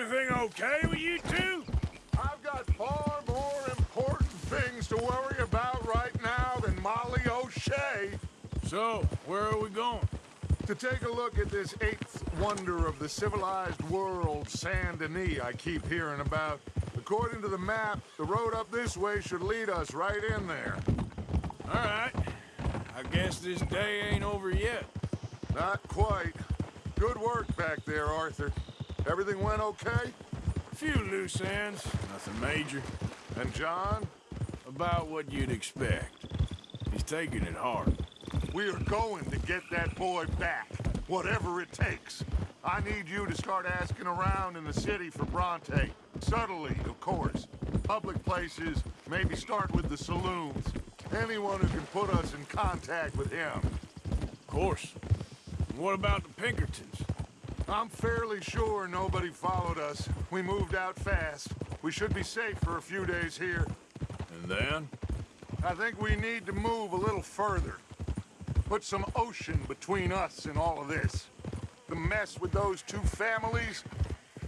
Everything okay with you two? I've got far more important things to worry about right now than Molly O'Shea. So, where are we going? To take a look at this eighth wonder of the civilized world, Saint Denis, I keep hearing about. According to the map, the road up this way should lead us right in there. All right. I guess this day ain't over yet. Not quite. Good work back there, Arthur. Everything went okay? A few loose ends, nothing major. And John? About what you'd expect. He's taking it hard. We are going to get that boy back, whatever it takes. I need you to start asking around in the city for Bronte. Subtly, of course. Public places, maybe start with the saloons. Anyone who can put us in contact with him. Of course. And what about the Pinkertons? I'm fairly sure nobody followed us. We moved out fast. We should be safe for a few days here. And then? I think we need to move a little further. Put some ocean between us and all of this. The mess with those two families,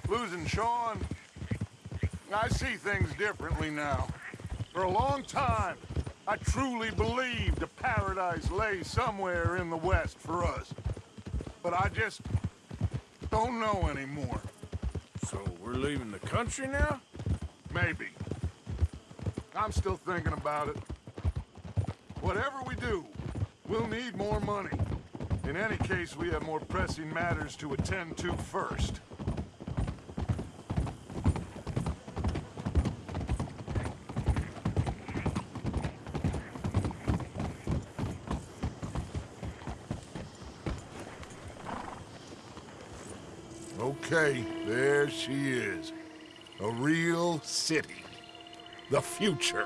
losing Sean. I see things differently now. For a long time, I truly believed a paradise lay somewhere in the west for us. But I just don't know anymore. So we're leaving the country now? Maybe. I'm still thinking about it. Whatever we do, we'll need more money. In any case, we have more pressing matters to attend to first. Okay, there she is. A real city. The future.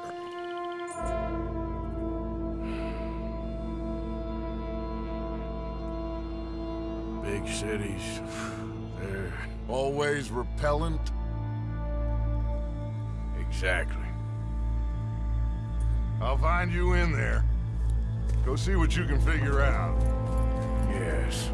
Big cities. They're... Always repellent. Exactly. I'll find you in there. Go see what you can figure out. Yes.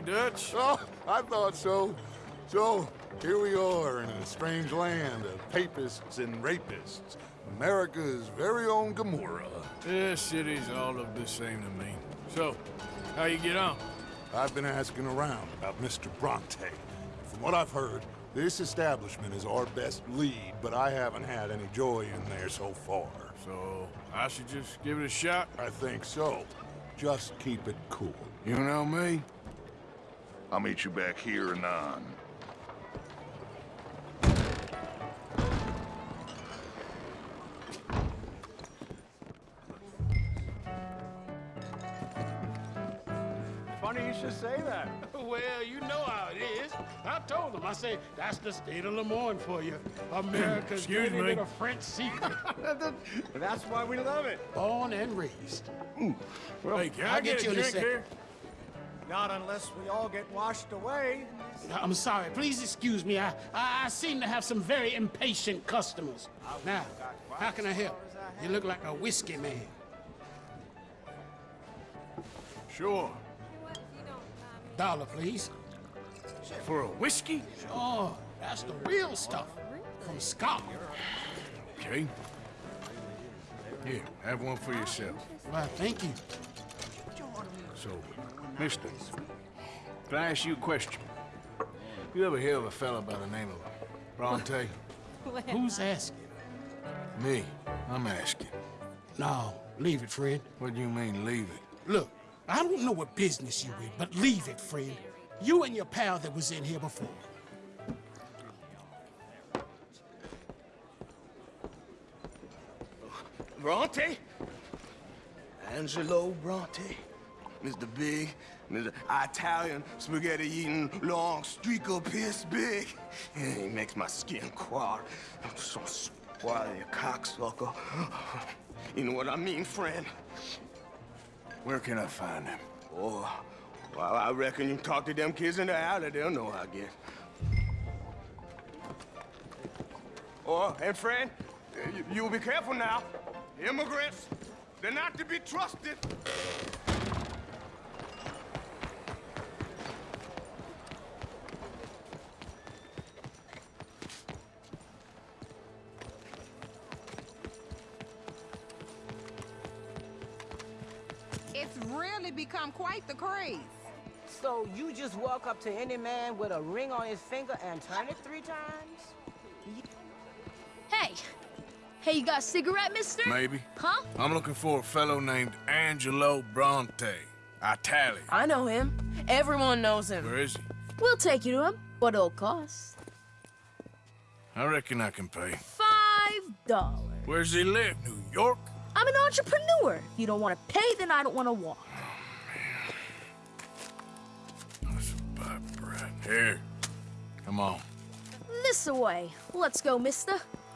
Dutch. Oh, I thought so. So, here we are in a strange land of papists and rapists. America's very own Gomorrah. This city's all of the same to me. So, how you get on? I've been asking around about Mr. Bronte. From what I've heard, this establishment is our best lead, but I haven't had any joy in there so far. So, I should just give it a shot? I think so. Just keep it cool. You know me? I'll meet you back here anon. Funny you should say that. Well, you know how it is. I told them. I say that's the state of Lemoyne for you. America's Excuse dirty me. little French secret. That's why we love it. Born and raised. Hey, can I I'll get, get you a drink here? Not unless we all get washed away. I'm sorry. Please excuse me. I, I, I seem to have some very impatient customers. Now, how can I help? You look like a whiskey man. Sure. Dollar, please. For a whiskey? Oh, that's the real stuff. From Scotland. Okay. Here, have one for yourself. Well, thank you. So, mister, can I ask you a question? You ever hear of a fella by the name of Bronte? Who's asking? Me. I'm asking. No, leave it, friend. What do you mean, leave it? Look, I don't know what business you in, but leave it, friend. You and your pal that was in here before. Bronte? Angelo Bronte. Mr. Big, Mr. Italian spaghetti-eating long streaker piss big. He makes my skin crawl. I'm so spoiled, you cocksucker. You know what I mean, friend? Where can I find him? Oh, well, I reckon you talk to them kids in the alley, they'll know, I guess. Oh, and friend, you, you'll be careful now. Immigrants, they're not to be trusted. Become the craze. So you just walk up to any man with a ring on his finger and turn it three times? Hey! Hey, you got a cigarette, mister? Maybe. Huh? I'm looking for a fellow named Angelo Bronte. Italian. I know him. Everyone knows him. Where is he? We'll take you to him. What it'll cost? I reckon I can pay. Five dollars. Where's he live? New York? I'm an entrepreneur. If you don't want to pay, then I don't want to walk. Here. Come on. This away. Let's go, mister.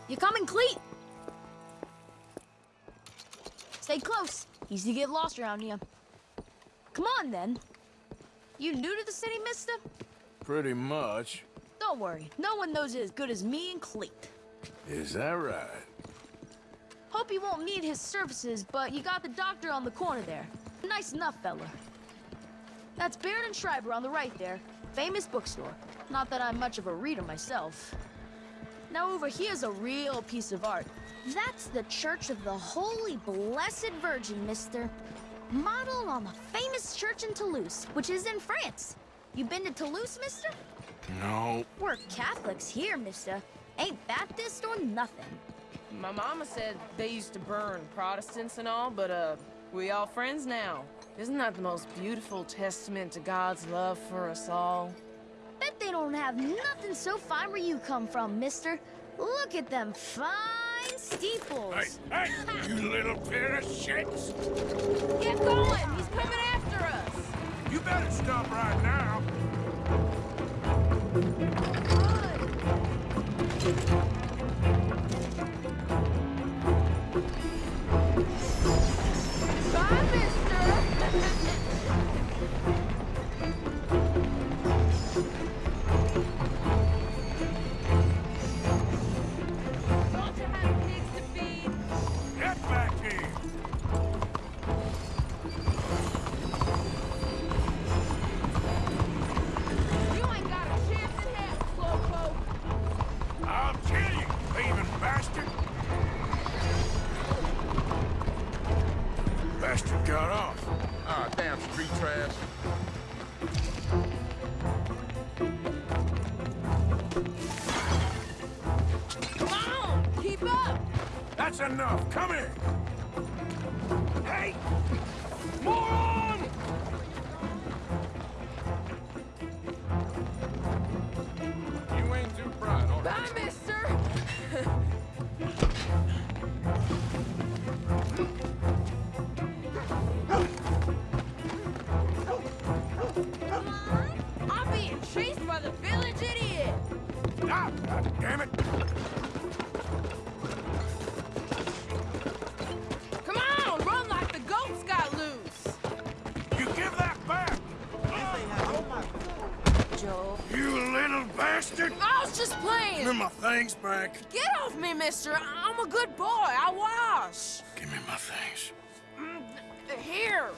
You coming, Cleet? Stay close. Easy to get lost around here. Come on, then. You new to the city, mister? Pretty much. Don't worry. No one knows it as good as me and Cleet. Is that right? Hope you won't need his services, but you got the doctor on the corner there. Nice enough, fella. That's Baird and Schreiber on the right there. Famous bookstore. Not that I'm much of a reader myself. Now over here's a real piece of art. That's the Church of the Holy Blessed Virgin, mister. Modeled on the famous church in Toulouse, which is in France. You been to Toulouse, mister? No. We're Catholics here, mister. Ain't Baptist or nothing. My mama said they used to burn Protestants and all, but, uh, we all friends now. Isn't that the most beautiful testament to God's love for us all? Bet they don't have nothing so fine where you come from, mister. Look at them fine steeples. Hey, hey, you little pair of shits! Get going! He's coming after us! You better stop right now. Bye, back. Get off me, mister. I'm a good boy. I wash. Give me my things. Mm, Here,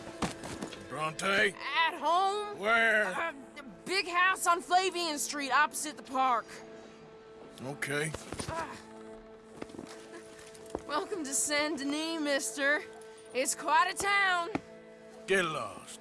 Bronte? at home. Where? Uh, the big house on Flavian Street, opposite the park. Okay. Welcome to Saint Denis, mister. It's quite a town. Get lost.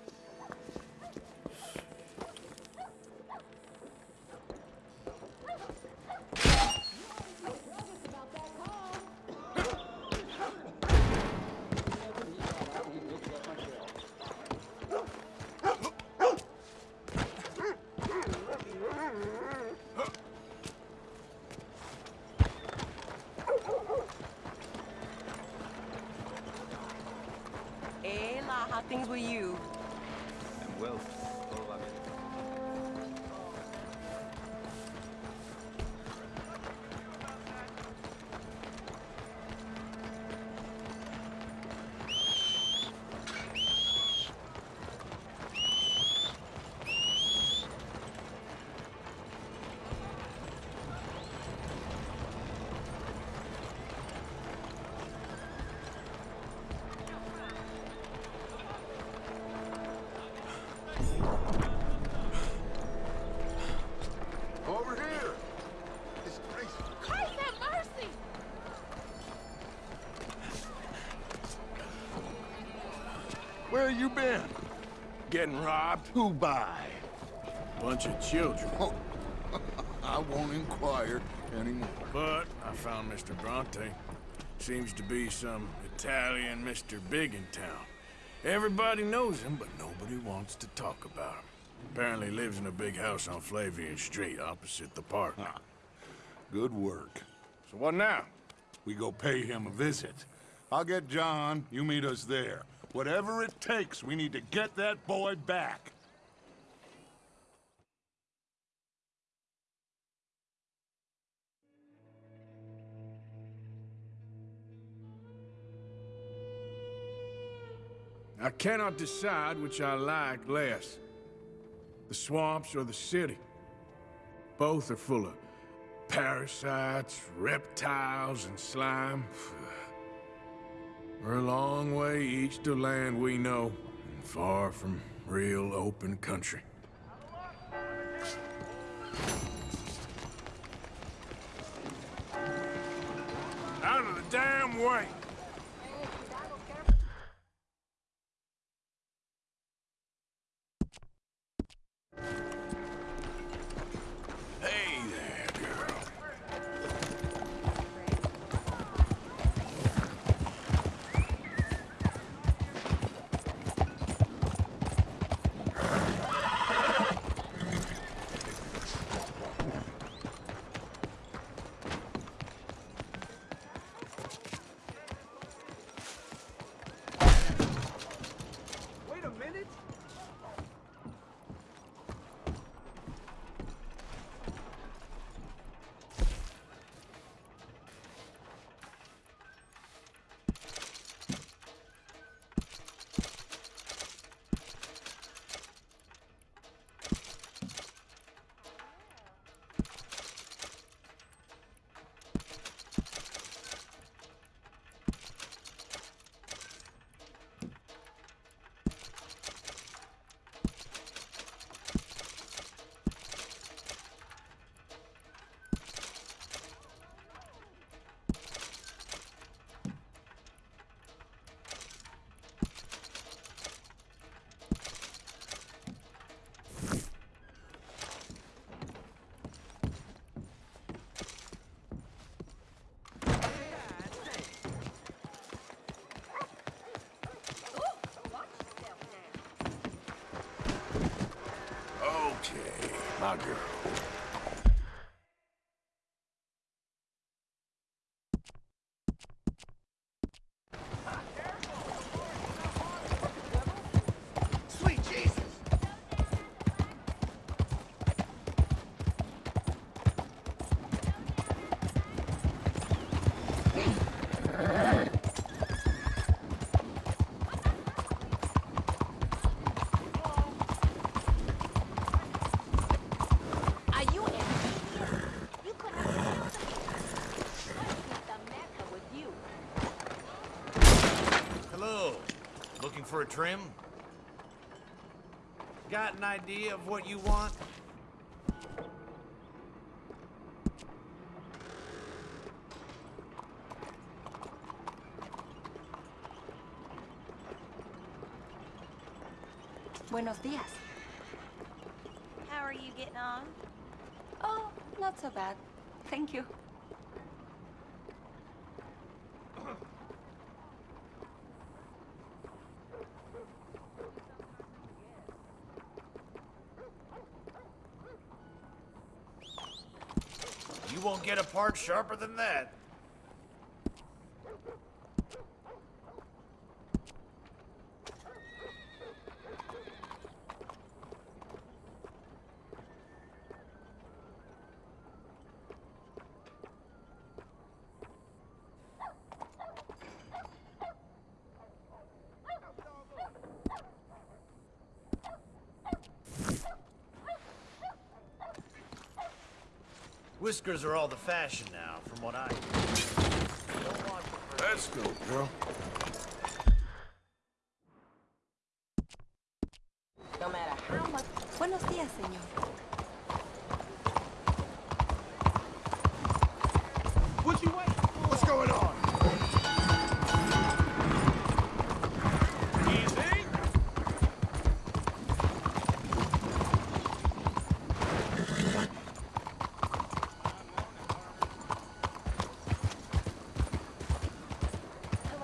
You been? Getting robbed? Who by? Bunch of children. Oh, I won't inquire anymore. But I found Mr. Bronte. Seems to be some Italian Mr. Big in town. Everybody knows him, but nobody wants to talk about him. Apparently lives in a big house on Flavian Street, opposite the park. Good work. So what now? We go pay him a visit. I'll get John, you meet us there. Whatever it takes, we need to get that boy back. I cannot decide which I like less. The swamps or the city. Both are full of parasites, reptiles, and slime. We're a long way east of land we know, and far from real open country. Okay, my girl. Sweet Jesus. For a trim? Got an idea of what you want? Buenos días. How are you getting on? Oh, not so bad. Thank you. You won't get a part sharper than that. Whiskers are all the fashion now, from what I hear. Let's go, girl. No matter how much. Buenos días, señor. Would you wait? What's going on? Easy.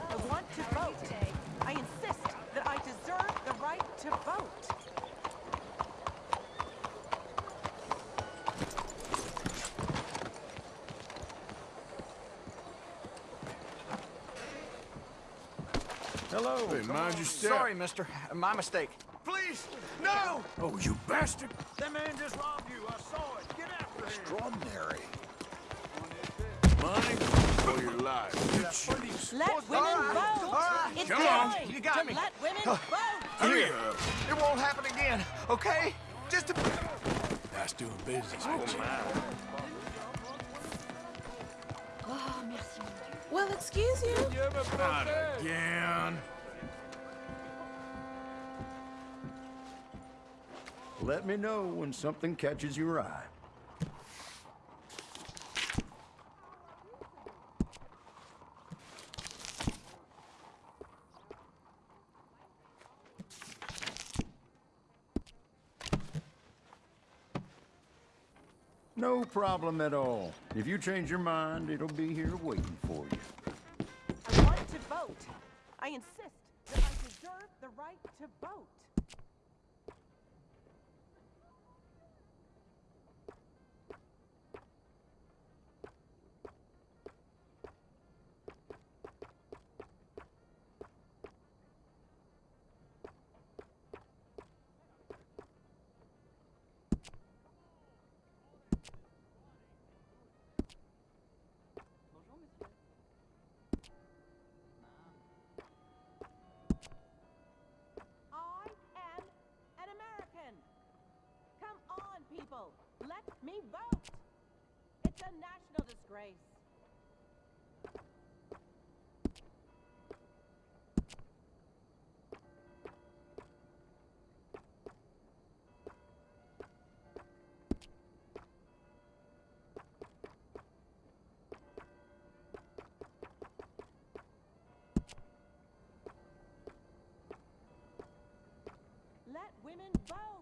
I want to vote. I insist that I deserve the right to vote. Hello. Hey, mind your step. Sorry, mister. My mistake. Please, no! Oh, you bastard! That man just robbed you. I saw it. Get after him. Extraordinary. Money for your life. bitch. Let women All right, vote. all right. It's Come on. time You got to me. let women vote. Hurry Here. up. It won't happen again, okay? Just a... That's doing business oh, with you. Oh, merci, mon Dieu. Well, excuse you. Not again. Let me know when something catches your eye. No problem at all. If you change your mind, it'll be here waiting for you. I want to vote. I insist that I deserve the right to vote. I am an American. Come on, people. Let vote. It's a national disgrace. Let women vote.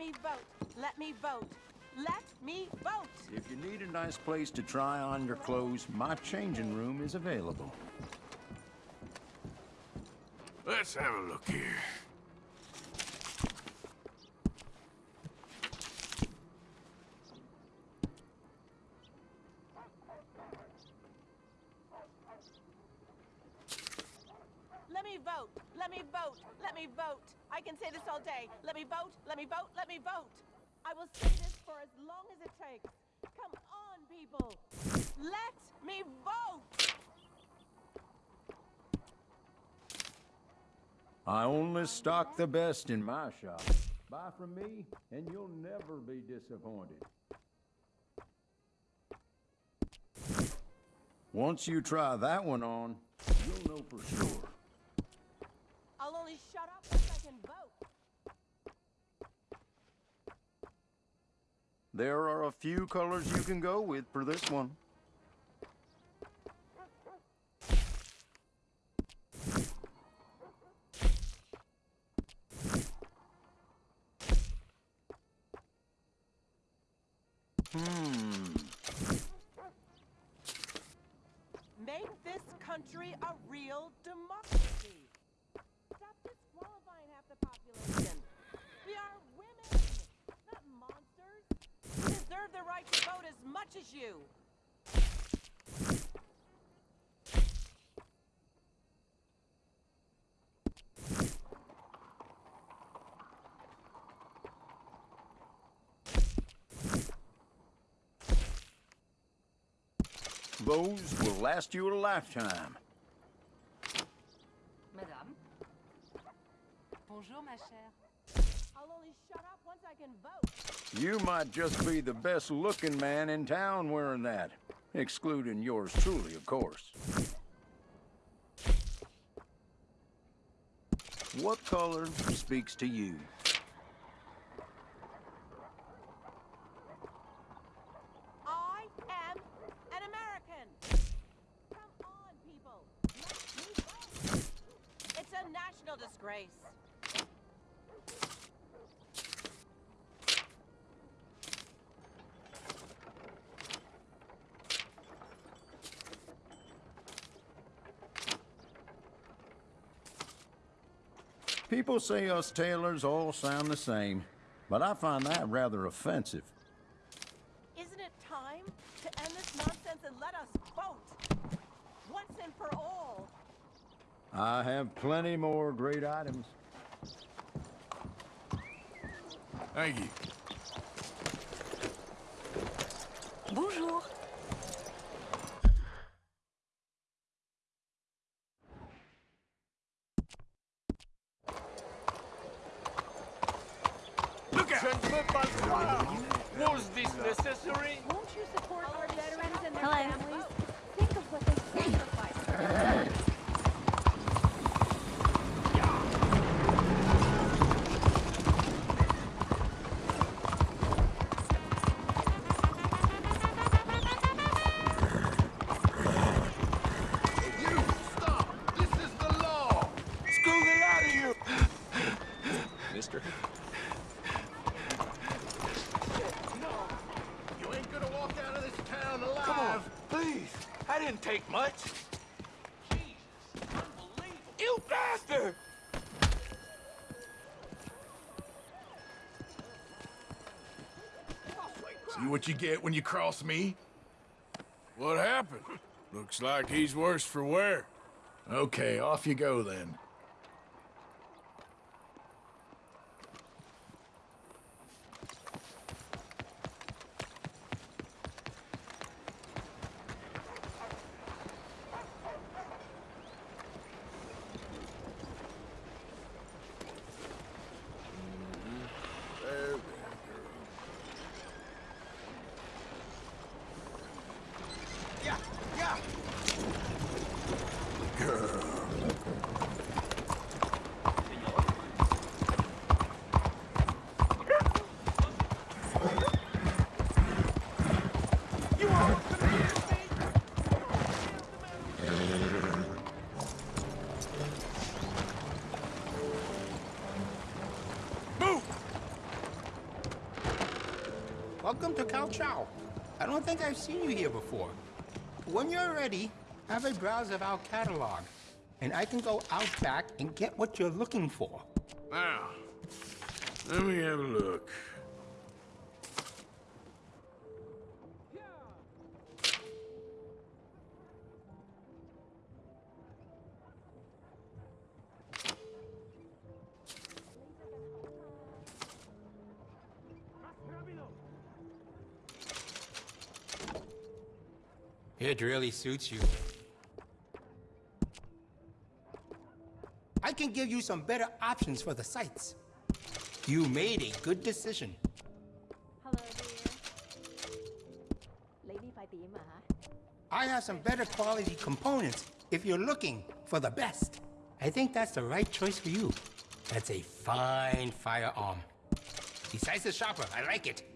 Me vote. Let me vote. Let me vote. If you need a nice place to try on your clothes, my changing room is available. Let's have a look here. Let me vote. Let me vote. Let me vote. I can say this all day. Let me vote. Let me vote. Let me vote. I will say this for as long as it takes. Come on, people. Let me vote. I only stock the best in my shop. Buy from me, and you'll never be disappointed. Once you try that one on, you'll know for sure. I'll only shut up once I can vote. There are a few colors you can go with for this one. Hmm. Make this country a real democracy. Stop disqualifying half the population. We are women, not monsters. We deserve the right to vote as much as you. Those will last you a lifetime. Madame. Bonjour, ma chère. I'll only shut up once I can vote. You might just be the best looking man in town wearing that. Excluding yours truly, of course. What color speaks to you? I am an American. Come on, people. Let me vote. It's a disgrace. People say us tailors all sound the same, but I find that rather offensive. Isn't it time to end this nonsense and let us vote? Once and for all. I have plenty more great items. Thank you. Bonjour. What you get when you cross me? What happened? Looks like he's worse for wear. Okay, off you go then. Welcome to Cao Chow. I don't think I've seen you here before. When you're ready, have a browse of our catalog, and I can go out back and get what you're looking for. Now, let me have a look. It really suits you. I can give you some better options for the sights. You made a good decision. Hello dear Lady phải tìm mà hả? I have some better quality components if you're looking for the best. I think that's the right choice for you. That's a fine firearm. Besides the sharper, I like it.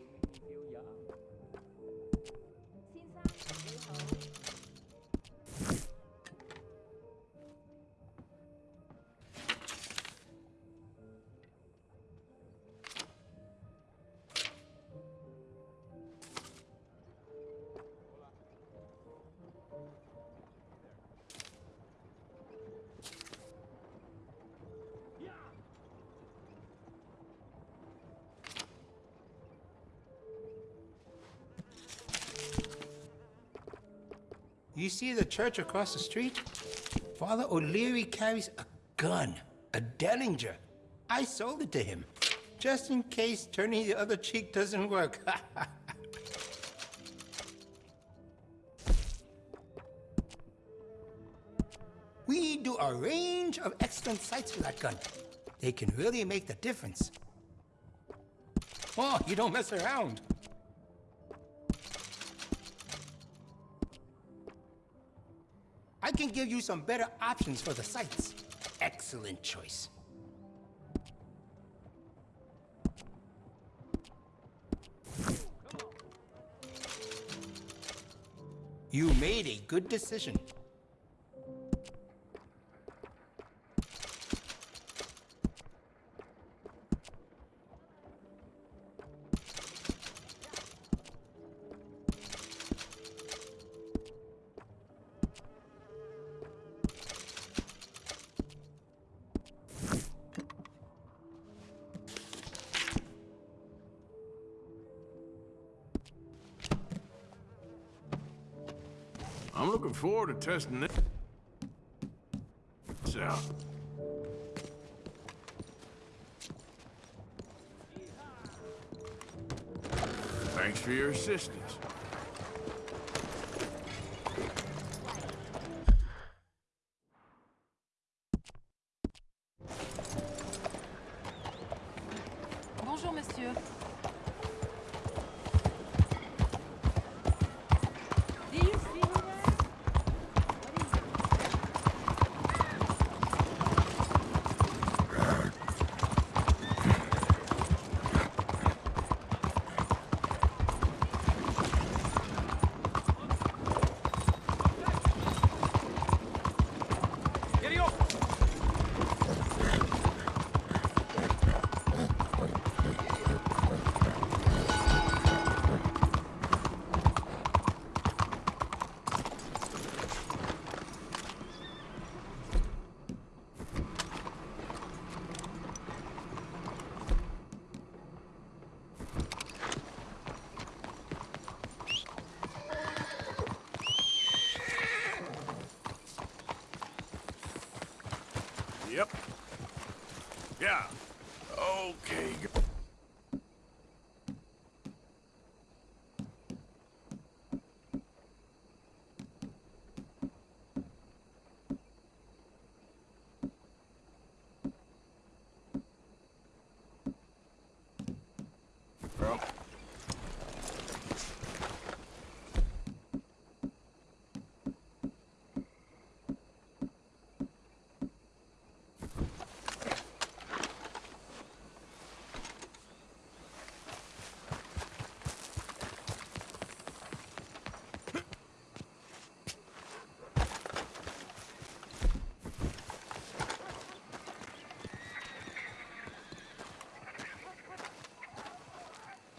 See the church across the street? Father O'Leary carries a gun, a Derringer. I sold it to him, just in case turning the other cheek doesn't work. we do a range of excellent sights with that gun. They can really make the difference. Oh, you don't mess around. I can give you some better options for the sights. Excellent choice. You made a good decision. Forward to testing this out. Thanks for your assistance.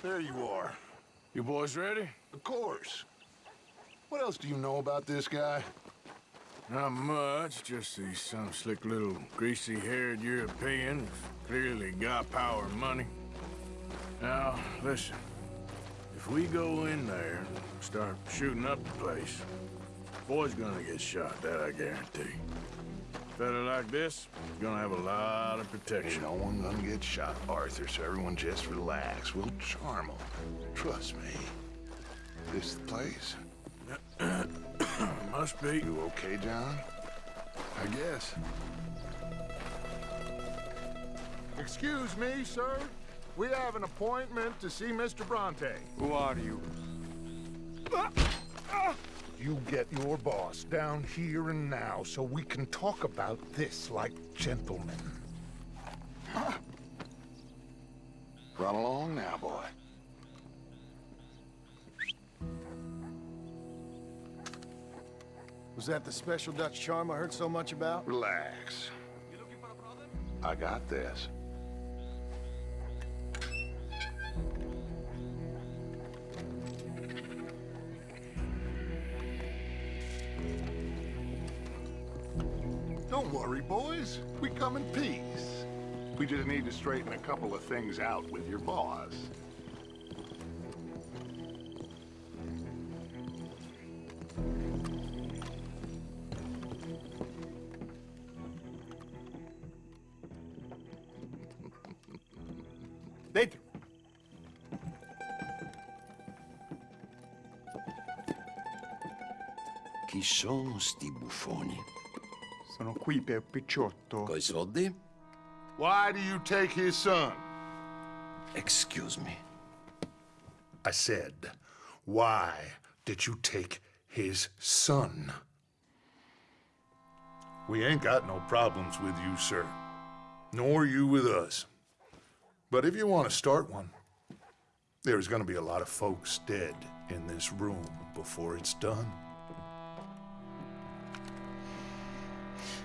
There you are. You boys ready? Of course. What else do you know about this guy? Not much, just he's some slick little greasy-haired European who's clearly got power and money. Now, listen. If we go in there and start shooting up the place, boy's gonna get shot, that I guarantee. Fella like this is gonna have a lot of protection. Ain't no one gonna get shot, Arthur, so everyone just relax. We'll charm them. Trust me. This the place. Must be. You okay, John? I guess. Excuse me, sir. We have an appointment to see Mr. Bronte. Who are you? Ah! You get your boss down here and now so we can talk about this like gentlemen. Run along now, boy. Was that the special Dutch charm I heard so much about? Relax. I got this. Worry, boys. We come in peace. We just need to straighten a couple of things out with your boss. Dentro. Chi sono sti buffoni? Sono qui per Picciotto. Coi soldi? Why do you take his son? Excuse me. I said, why did you take his son? We ain't got no problems with you, sir. Nor you with us. But if you want to start one, there's gonna be a lot of folks dead in this room before it's done.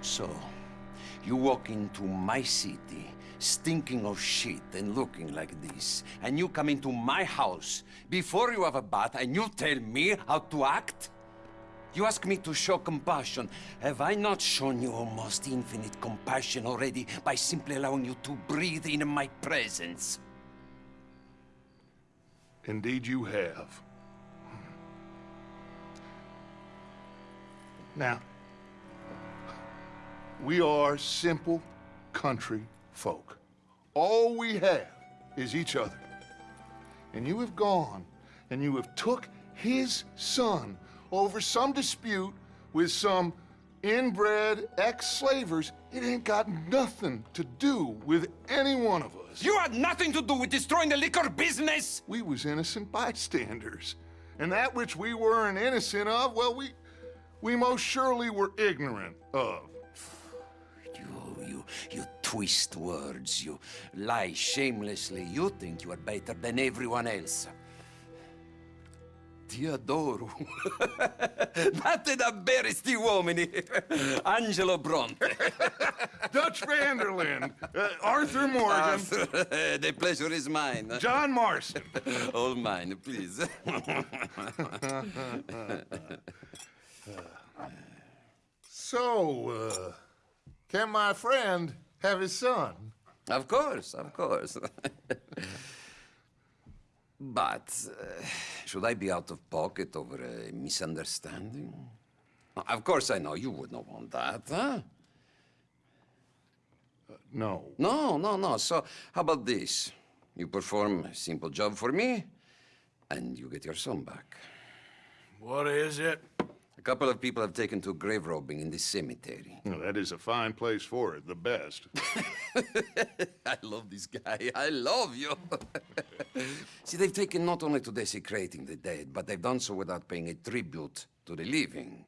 So, you walk into my city, stinking of shit and looking like this, and you come into my house before you have a bath and you tell me how to act? You ask me to show compassion. Have I not shown you almost infinite compassion already by simply allowing you to breathe in my presence? Indeed you have. Hmm. Now, we are simple country folk. All we have is each other. And you have gone and you have took his son over some dispute with some inbred ex-slavers. It ain't got nothing to do with any one of us. You had nothing to do with destroying the liquor business! We was innocent bystanders. And that which we weren't innocent of, well, we, we most surely were ignorant of. You, twist words, you lie shamelessly. You think you are better than everyone else. Ti adoro. Date da bere sti uomini. Angelo Bronte. Dutch Van der Linde. Uh, Arthur Morgan. Arthur, the pleasure is mine. John Marston. All mine, please. so, uh, can my friend have his son? Of course, of course. but uh, should I be out of pocket over a misunderstanding? Of course I know you would not want that, huh? no. No, no, no. So how about this? You perform a simple job for me, and you get your son back. What is it? A couple of people have taken to grave robbing in this cemetery. Well, that is a fine place for it, the best. I love this guy. I love you. See, they've taken not only to desecrating the dead, but they've done so without paying a tribute to the living.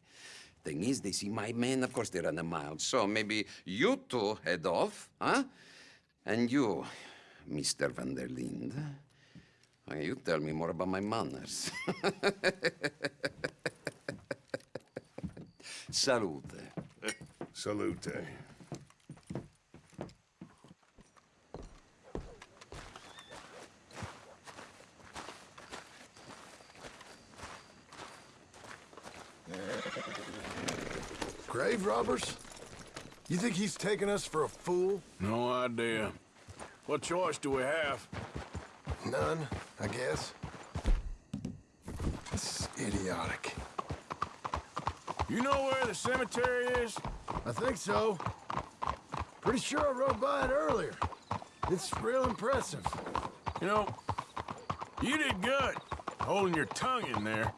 Thing is, they see my men, of course they run a mile. So maybe you two head off, huh? And you, Mr. Van der Linde, you tell me more about my manners. Salute. Salute. Grave robbers? You think he's taking us for a fool? No idea. What choice do we have? None, I guess. This is idiotic. You know where the cemetery is? I think so. Pretty sure I rode by it earlier. It's real impressive. You know, you did good, holding your tongue in there.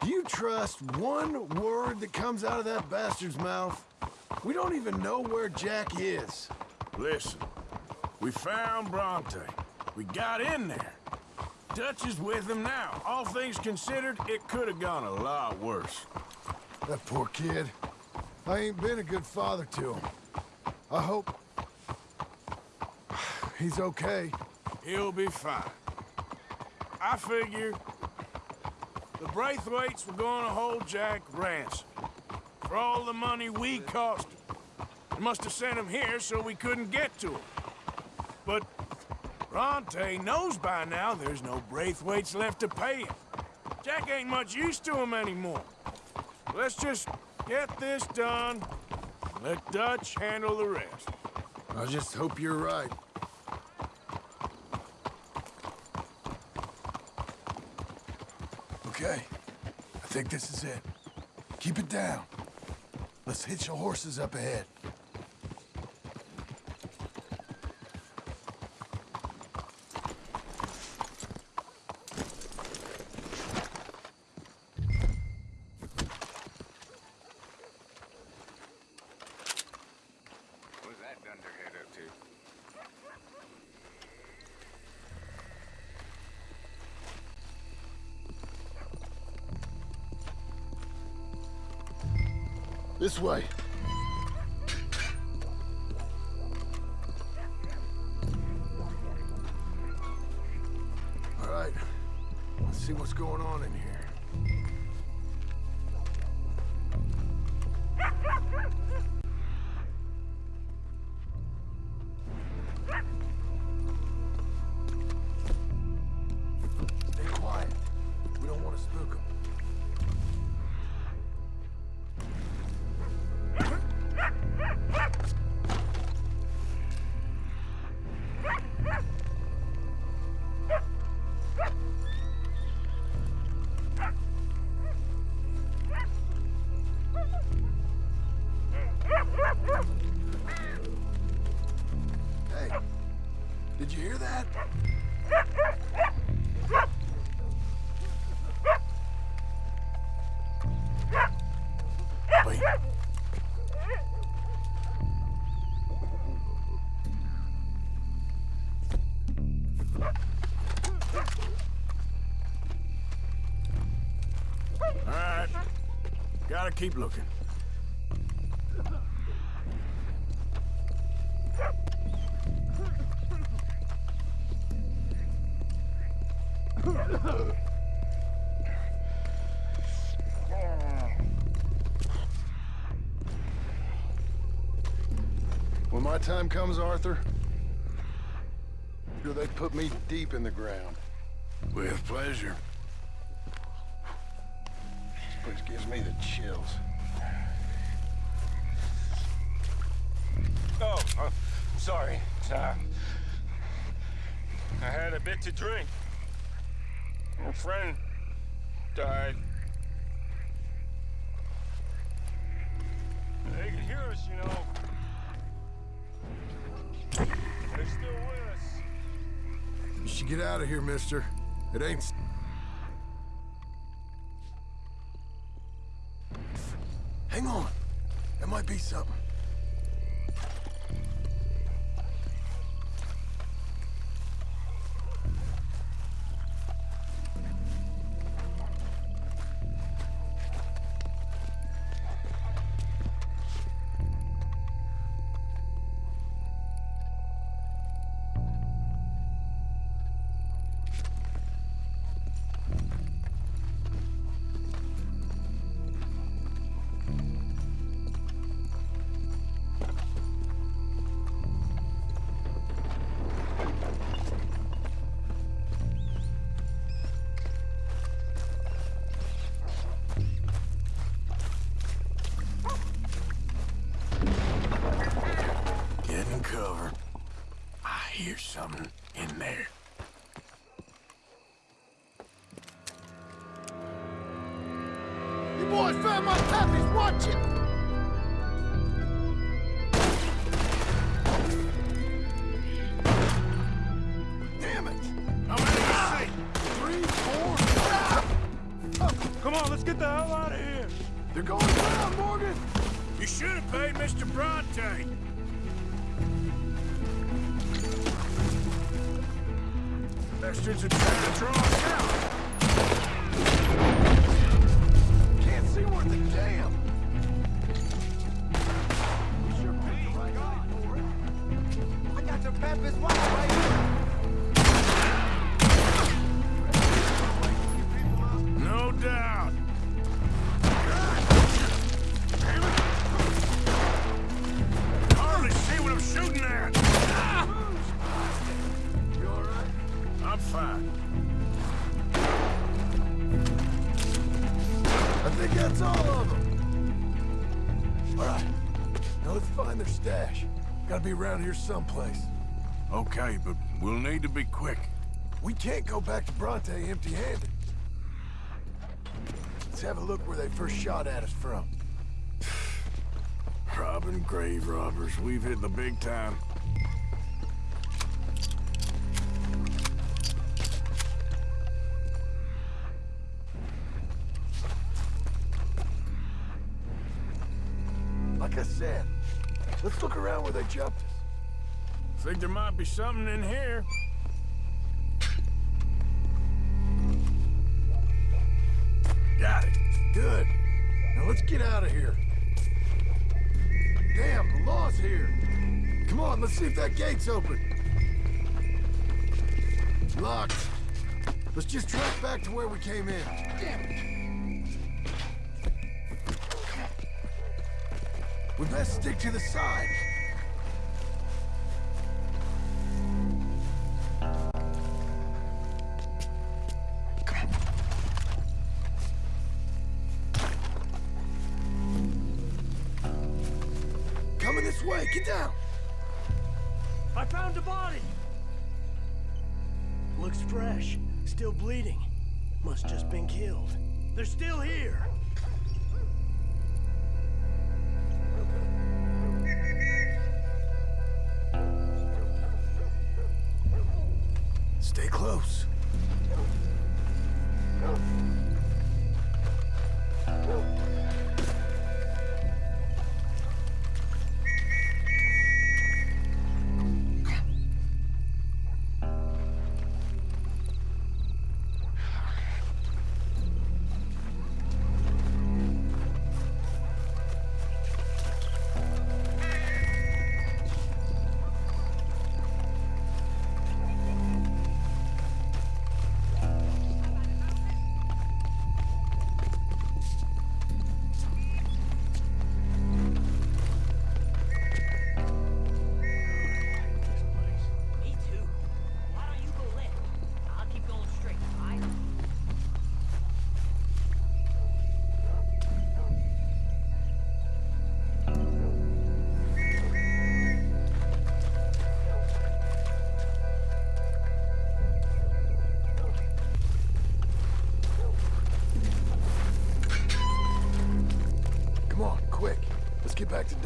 Do you trust one word that comes out of that bastard's mouth? We don't even know where Jack is. Listen, we found Bronte. We got in there. Dutch is with him now. All things considered, it could have gone a lot worse. That poor kid. I ain't been a good father to him. I hope... He's okay. He'll be fine. I figure the Braithwaites were gonna hold Jack ransom for all the money we cost him. They must have sent him here so we couldn't get to him. But Bronte knows by now there's no Braithwaites left to pay him. Jack ain't much use to him anymore. Let's just get this done. Let Dutch handle the rest. I just hope you're right. Okay. I think this is it. Keep it down. Let's hitch the horses up ahead. Way. All right. Let's see what's going on in here. Gotta keep looking. When my time comes, Arthur, sure they put me deep in the ground. With pleasure. This place gives me the chills. Oh, uh, I'm sorry. Uh, I had a bit to drink. A friend died. They can hear us, you know. They're still with us. You should get out of here, mister. It ain't... Hang on. There might be something. That's all of them. All right. Now let's find their stash. Gotta be around here someplace. Okay, but we'll need to be quick. We can't go back to Bronte empty-handed. Let's have a look where they first shot at us from. Robbing grave robbers. We've hit the big time. Said, let's look around where they jumped us. Think there might be something in here. Got it. Good. Now let's get out of here. Damn, the law's here. Come on, let's see if that gate's open. Locked. Let's just track back to where we came in. Damn it. We best stick to the side. Coming this way, get down! I found a body. Looks fresh. Still bleeding. Must just been killed. They're still here.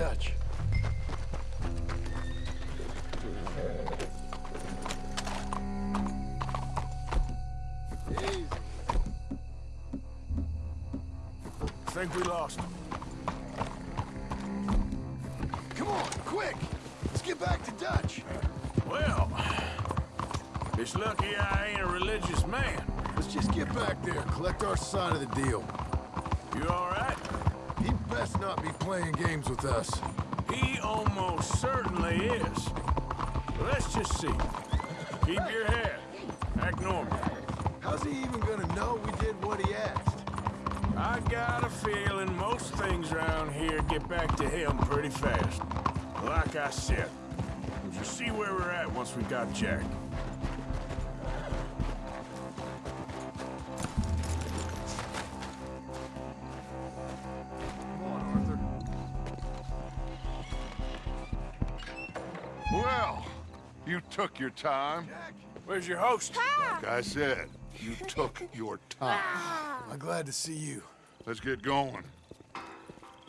Dutch. Think we lost him. Come on, quick! Let's get back to Dutch. Well, it's lucky I ain't a religious man. Let's just get back there, collect our side of the deal. Playing games with us. He almost certainly is. Let's just see. Keep your head. Act normal. How's he even gonna know we did what he asked? I got a feeling most things around here get back to him pretty fast. Like I said, we'll see where we're at once we got Jack. Your time. Where's your host? Like I said, you took your time. I'm glad to see you. Let's get going.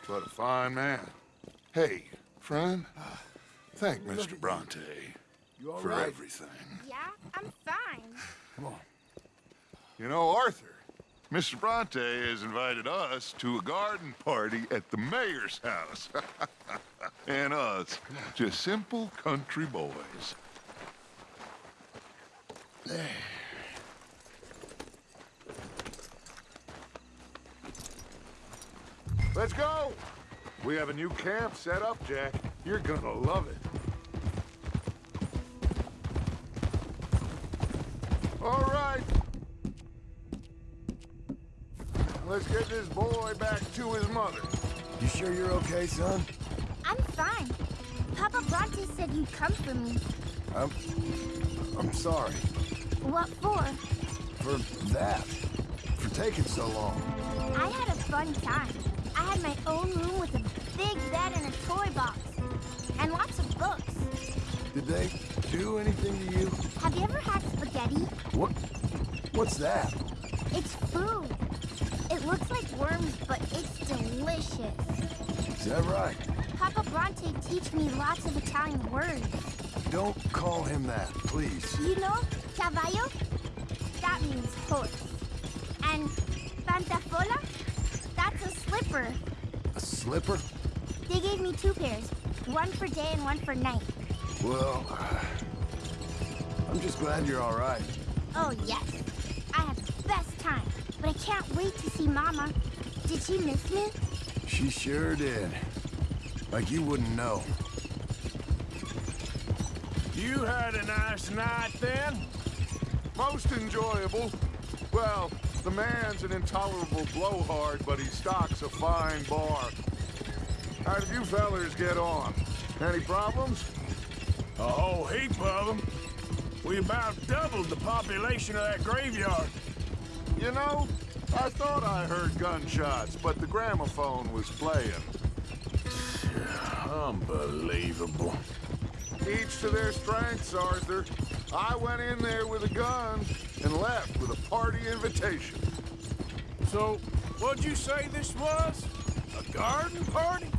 What a fine man. Hey, friend, uh, thank Mr. Bronte You for right? everything. Yeah, I'm fine. Come on. You know, Arthur, Mr. Bronte has invited us to a garden party at the mayor's house. and us, just simple country boys. Let's go! We have a new camp set up, Jack. You're gonna love it. All right. Let's get this boy back to his mother. You sure you're okay, son? I'm fine. Papa Bronte said you'd come for me. I'm... I'm sorry. What for? For that. For taking so long. I had a fun time. I had my own room with a big bed and a toy box. And lots of books. Did they do anything to you? Have you ever had spaghetti? What? What's that? It's food. It looks like worms, but it's delicious. Is that right? Papa Bronte teach me lots of Italian words. Don't call him that, please. You know, caballo? That means horse. And pantafola? That's a slipper. A slipper? They gave me two pairs, one for day and one for night. Well, uh, I'm just glad you're all right. Oh, yes. I had the best time, but I can't wait to see Mama. Did she miss me? She sure did. Like you wouldn't know. You had a nice night then? Most enjoyable. Well, the man's an intolerable blowhard, but he stocks a fine bar. How did you fellers get on? Any problems? A whole heap of them. We about doubled the population of that graveyard. You know, I thought I heard gunshots, but the gramophone was playing. Unbelievable. Each to their strengths, Arthur. I went in there with a gun and left with a party invitation. So, what'd you say this was? A garden party?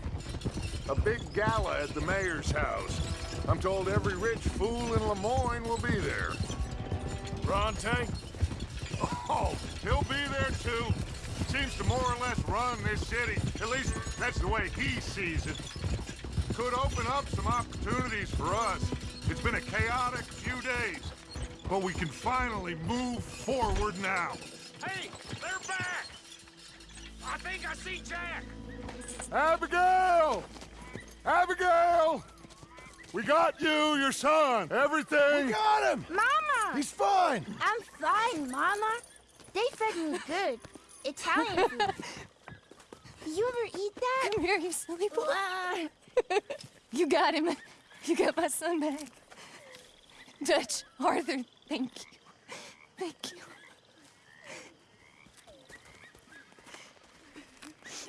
A big gala at the mayor's house. I'm told every rich fool in Lemoyne will be there. Bronte? Oh, he'll be there too. Seems to more or less run this city. At least that's the way he sees it. Could open up some opportunities for us. It's been a chaotic few days, but we can finally move forward now. Hey, they're back! I think I see Jack! Abigail! Abigail! We got you, your son, everything. We got him! Mama! He's fine! I'm fine, Mama. They fed me good. Italian food. you ever eat that? Come here, you silly boy. you got him. You got my son back. Dutch, Arthur, thank you. Thank you.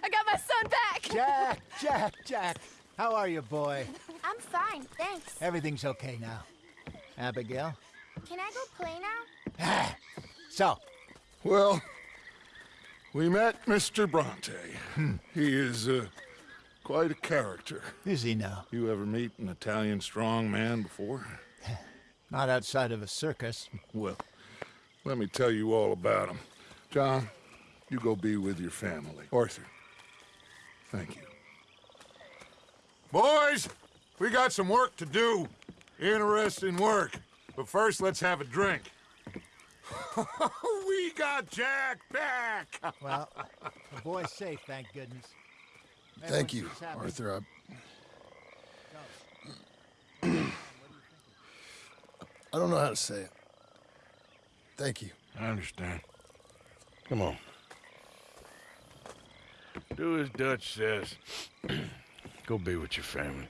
I got my son back! Jack, Jack, Jack. How are you, boy? I'm fine, thanks. Everything's okay now. Abigail? Can I go play now? So, Well, we met Mr. Bronte. He is uh, quite a character. is he now? You ever meet an Italian strong man before? Not outside of a circus. Well, let me tell you all about him. John, you go be with your family. Arthur, thank you. Boys, we got some work to do. Interesting work. But first, let's have a drink. we got Jack back! Well, the boy's safe, thank goodness. Thank you, Everyone seems happy. Arthur. I... I don't know how to say it. Thank you. I understand. Come on. Do as Dutch says. Go be with your family.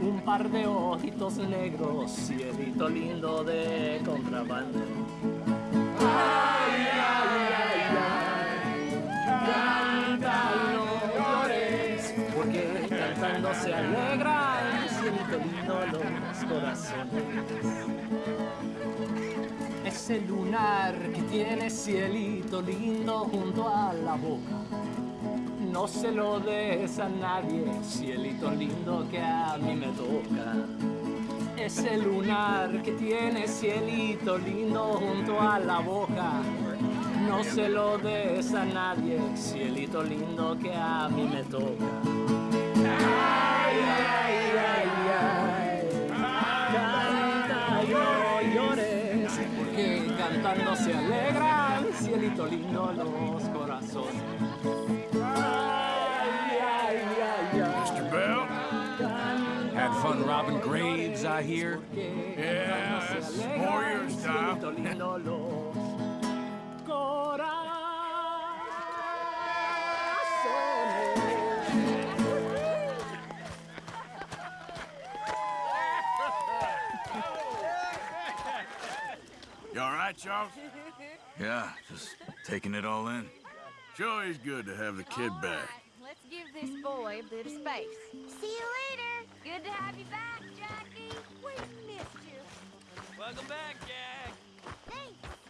Un par de ojitos negros, cielito lindo de contrabando. Ay, ay, ay, ay, canta y no llores, porque cantando se alegran, cielito lindo los corazones. Ese lunar que tiene cielito lindo junto a la boca. No se lo des a nadie, cielito lindo que a mí me toca. Ese lunar que tiene cielito lindo junto a la boca. No se lo des a nadie, cielito lindo que a mí me toca. Ay, ay, ay, ay. Canta no llores, porque cantando se alegran, cielito lindo los Had fun robbing graves, I hear. Yeah, that's more style. Cielito lindo los corazones. You all right, Charles? Yeah, just taking it all in. Sure is good to have the kid back. Let's give this boy a bit of space. See you later. Good to have you back, Jackie. We missed you. Welcome back, Jack. Thanks.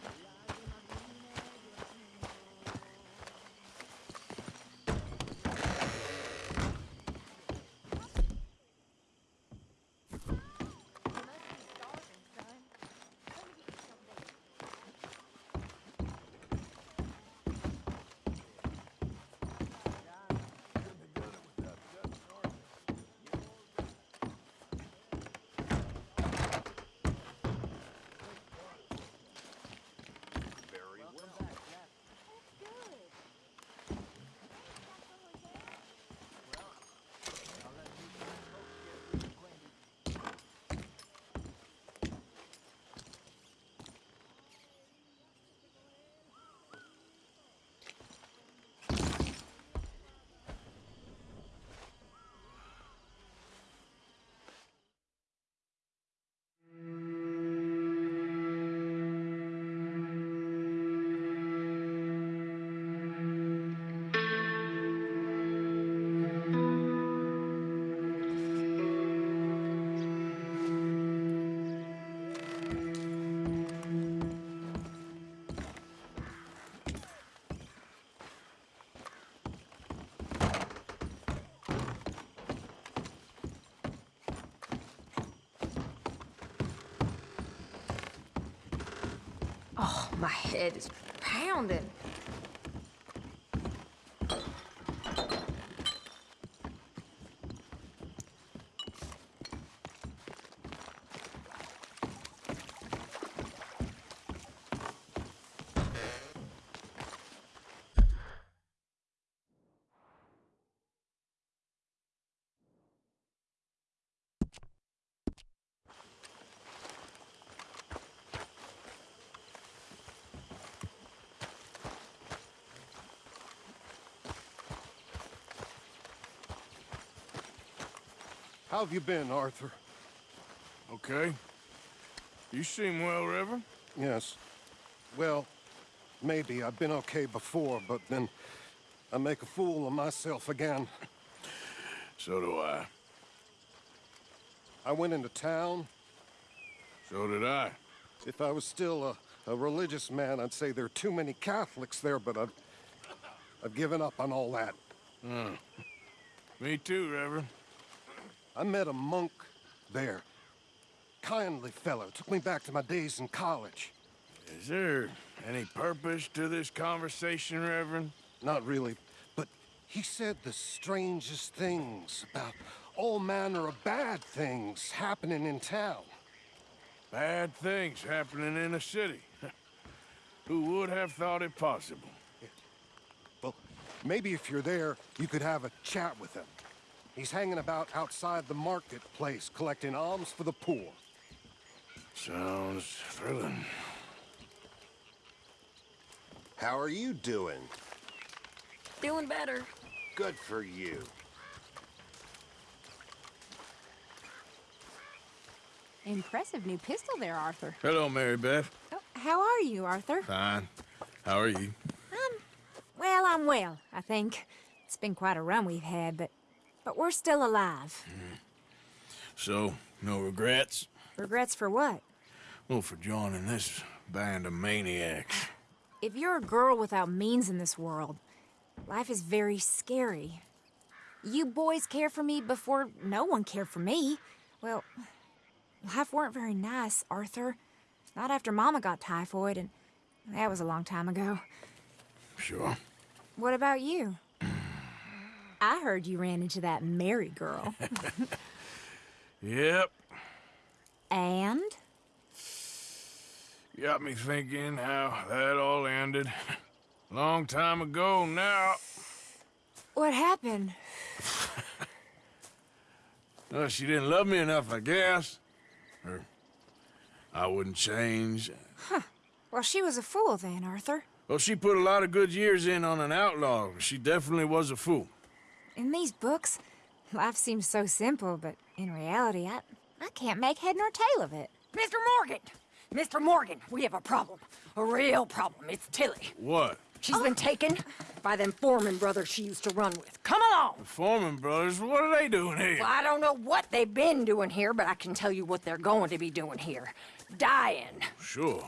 Head is pounding. How have you been, Arthur? Okay. You seem well, Reverend. Yes. Well, maybe. I've been okay before, but then I make a fool of myself again. So do I. I went into town. So did I. If I was still a, a religious man, I'd say there are too many Catholics there, but I've, I've given up on all that. Hmm. Me too, Reverend. I met a monk there. Kindly fellow. Took me back to my days in college. Is there any purpose to this conversation, Reverend? Not really, but he said the strangest things about all manner of bad things happening in town. Bad things happening in a city. Who would have thought it possible? Well, maybe if you're there, you could have a chat with him. He's hanging about outside the marketplace, collecting alms for the poor. Sounds thrilling. How are you doing? Doing better. Good for you. Impressive new pistol there, Arthur. Hello, Mary Beth. Oh, how are you, Arthur? Fine. How are you? Um, well, I'm well, I think. It's been quite a run we've had, but but we're still alive. Mm-hmm. So, no regrets? Regrets for what? Well, for joining this band of maniacs. If you're a girl without means in this world, life is very scary. You boys care for me before no one cared for me. Well, life weren't very nice, Arthur. Not after Mama got typhoid, and that was a long time ago. Sure. What about you? I heard you ran into that Mary girl. Yep. and? Got me thinking how that all ended. Long time ago now. What happened? Well, she didn't love me enough, I guess. Or I wouldn't change. Huh. Well, she was a fool then, Arthur. Well, she put a lot of good years in on an outlaw. She definitely was a fool. In these books, life seems so simple, but in reality, I, I can't make head nor tail of it. Mr. Morgan! Mr. Morgan, we have a problem. A real problem. It's Tilly. What? She's been oh. taken by them Foreman brothers she used to run with. Come along! The Foreman brothers, what are they doing here? Well, I don't know what they've been doing here, but I can tell you what they're going to be doing here. Dying. Sure.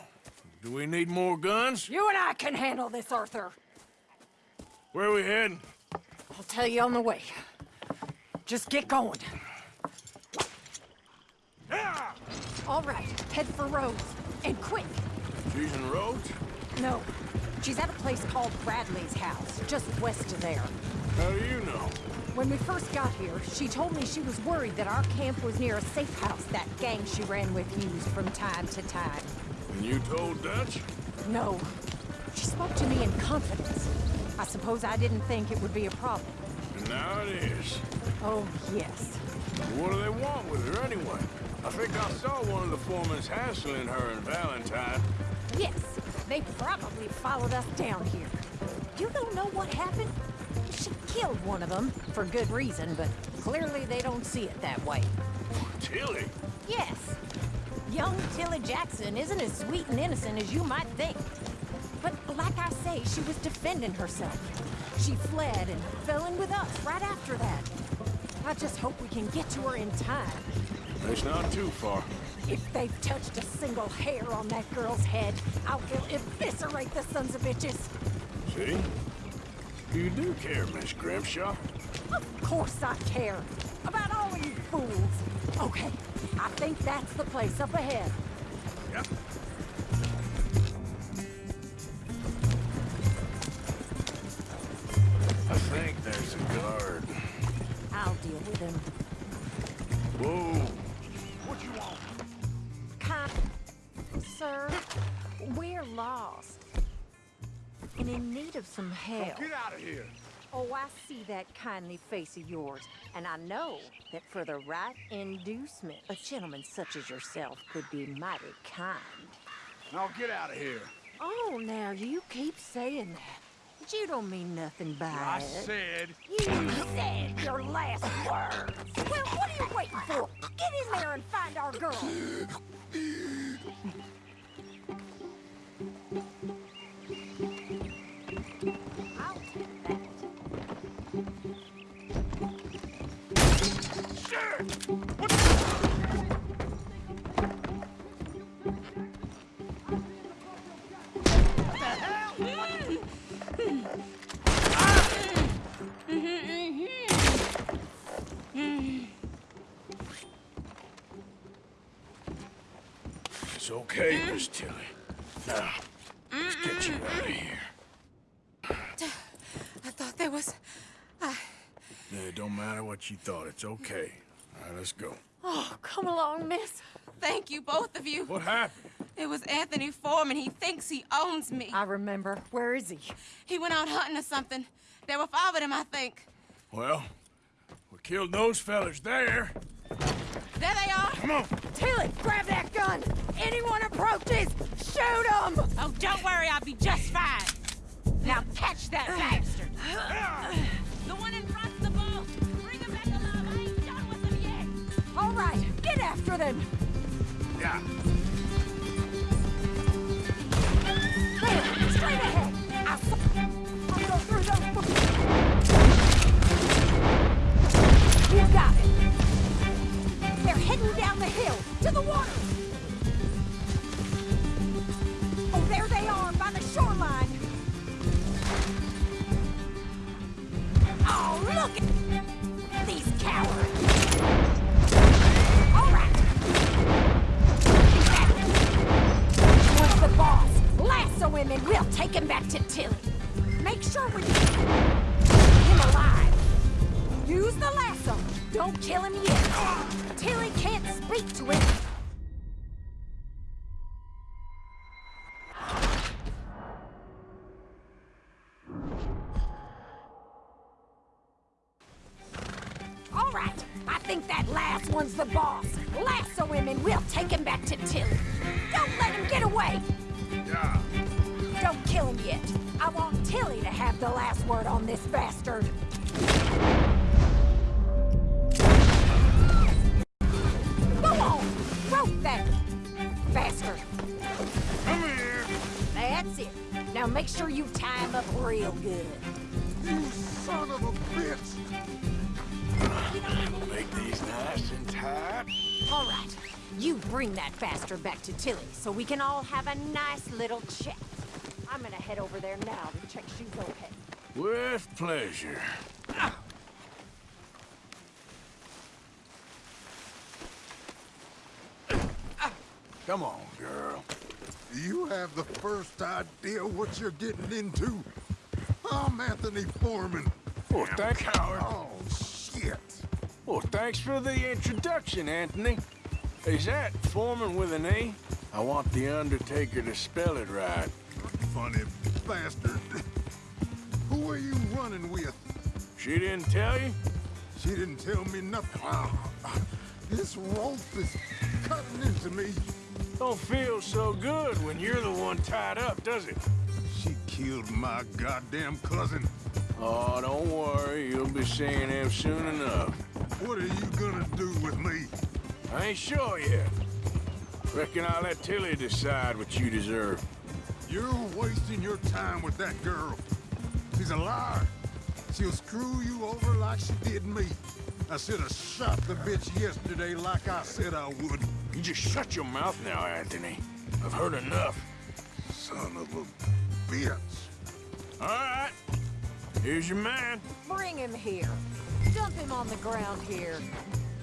Do we need more guns? You and I can handle this, Arthur. Where are we heading? I'll tell you on the way. Just get going. All right, head for Rhodes. And quick. She's in Rhodes? No, she's at a place called Bradley's house, just west of there. How do you know? When we first got here, she told me she was worried that our camp was near a safe house that gang she ran with used from time to time. And you told Dutch? No. She spoke to me in confidence. I suppose I didn't think it would be a problem. Now it is. Oh, yes. What do they want with her anyway? I think I saw one of the foremen hassling her and Valentine. Yes, they probably followed us down here. You don't know what happened? She killed one of them, for good reason, but clearly they don't see it that way. Tilly? Yes. Young Tilly Jackson isn't as sweet and innocent as you might think. But like I say, she was defending herself. She fled and fell in with us right after that. I just hope we can get to her in time. It's not too far. If they've touched a single hair on that girl's head, I will eviscerate the sons of bitches. See? You do care, Miss Grimshaw. Of course I care. About all of you fools. Okay, I think that's the place up ahead. Yep. Think there's a guard. I'll deal with him. Whoa. What you want? Kind... Sir, we're lost. And in need of some help. Get out of here! Oh, I see that kindly face of yours, and I know that for the right inducement, a gentleman such as yourself could be mighty kind. Now get out of here. Oh, now you keep saying that. But you don't mean nothing by I it. said... You said your last words. Well, what are you waiting for? Get in there and find our girl. Tilly. Now, let's get you out of here. I thought there was... I... Yeah, it don't matter what you thought. It's okay. All right, let's go. Oh, come along, miss. Thank you, both of you. What happened? It was Anthony Foreman. He thinks he owns me. I remember. Where is he? He went out hunting or something. There were five of them, I think. Well, we killed those fellas there. There they are. Come on. Tilly, grab that gun! Anyone approaches, shoot them! Oh, don't worry, I'll be just fine. Now catch that uh, bastard! Uh, uh. The one in front's the boss. Bring him back alive. I ain't done with him yet. All right, get after them! Yeah. There, straight ahead! I'll, s- I'll go through those... You got it! They're heading down the hill, to the water! Oh, there they are, by the shoreline! Oh, look at these cowards! All right! What's the boss? Lasso him and we'll take him back to Tilly. Make sure we keep him alive. Use the lasso. Don't kill him yet. Tilly can't speak to him. All right, I think that last one's the boss. Lasso him and we'll take him back to Tilly. Don't let him get away. Yeah. Don't kill him yet. I want Tilly to have the last word on this bastard. Make sure you tie him up real good. You son of a bitch! Make these nice and tight. All right. You bring that bastard back to Tilly so we can all have a nice little chat. I'm gonna head over there now to check she's okay. With pleasure. Come on, girl. You have the first idea what you're getting into? I'm Anthony Foreman. Well, thank Coward. Oh, shit. Well, thanks for the introduction, Anthony. Is that Foreman with an E? I want the Undertaker to spell it right. Funny bastard. Who are you running with? She didn't tell you? She didn't tell me nothing. Ah, This rope is cutting into me. Don't feel so good when you're the one tied up, does it? She killed my goddamn cousin. Oh, don't worry. You'll be seeing him soon enough. What are you gonna do with me? I ain't sure yet. Reckon I'll let Tilly decide what you deserve. You're wasting your time with that girl. She's a liar. She'll screw you over like she did me. I should have shot the bitch yesterday like I said I would. You just shut your mouth now, Anthony. I've heard enough. Son of a bitch. All right. Here's your man. Bring him here. Dump him on the ground here.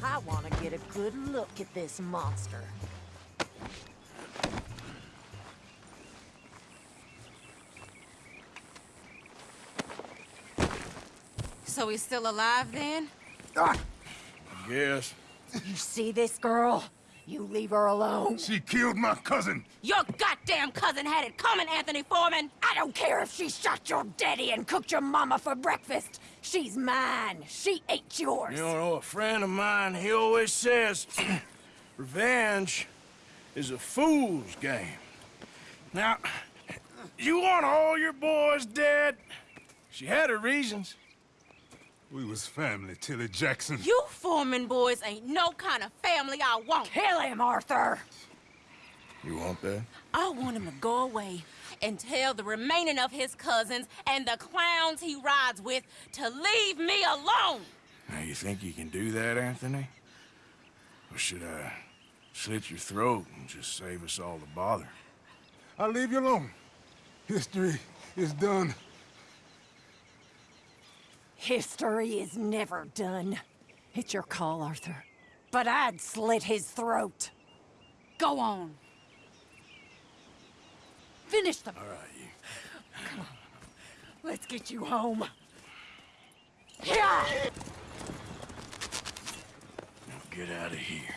I want to get a good look at this monster. So he's still alive then? Yes. You see this girl? You leave her alone. She killed my cousin. Your goddamn cousin had it coming, Anthony Foreman! I don't care if she shot your daddy and cooked your mama for breakfast. She's mine. She ain't yours. You know, a friend of mine, he always says, revenge is a fool's game. Now, you want all your boys dead? She had her reasons. We was family, Tilly Jackson. You Foreman boys ain't no kind of family I want. Kill him, Arthur! You want that? I want him to go away and tell the remaining of his cousins and the clowns he rides with to leave me alone. Now, you think you can do that, Anthony? Or should I slit your throat and just save us all the bother? I'll leave you alone. History is done. History is never done. It's your call, Arthur. But I'd slit his throat. Go on. Finish them. All right, Come on. Let's get you home. Yeah! Now get out of here.